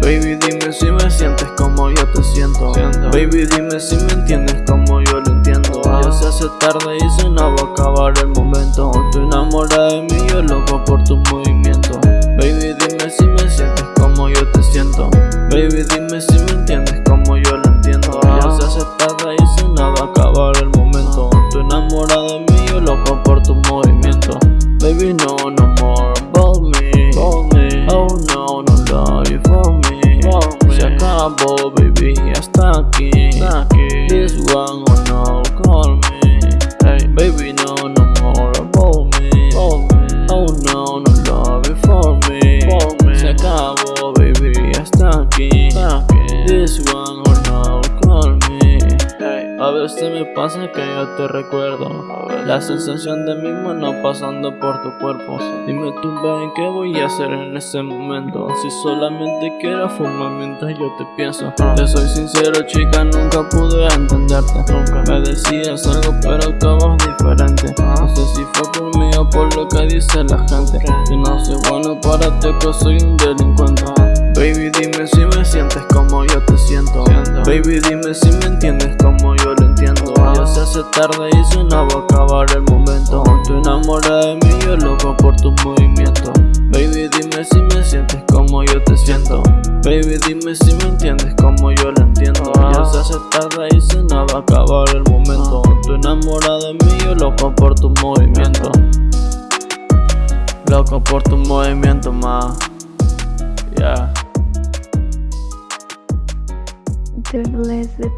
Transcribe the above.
Baby dime si me sientes como yo te siento. Baby dime si me entiendes como yo lo entiendo. Ah. Ya se hace tarde y se nos va a acabar el momento. Tú enamorada de mí, yo loco por tus movimientos Baby dime si me sientes como yo te siento. Baby dime si me entiendes como yo lo entiendo. Ah. Ya se hace tarde y baby, hasta aquí, aquí. This one or no, call me hey. Baby no, no more about me, Oh no, no love you for me, Se acabó baby, hasta aquí, aquí. This one A veces me pasa que yo te recuerdo. La sensación de mi mano pasando por tu cuerpo. Dime tú, ven, ¿qué voy a hacer en ese momento? Si solamente quiero fumar mientras yo te pienso. Te soy sincero, chica, nunca pude entenderte. Me decías algo, pero acabas diferente. No sé si fue por mí o por lo que dice la gente. Que no soy bueno para ti, que soy un delincuente. Baby, dime si me sientes como yo te siento. Baby, dime si me hace tarde y se no va a acabar el momento. Tú enamorada de mí, yo loco por tu movimiento. Baby, dime si me sientes como yo te siento. Baby, dime si me entiendes como yo lo entiendo. Ya se hace tarde y se no va a acabar el momento. Tú enamorada de mí, yo loco por tu movimiento. Loco por tu movimiento, ma. Yeah. The blessed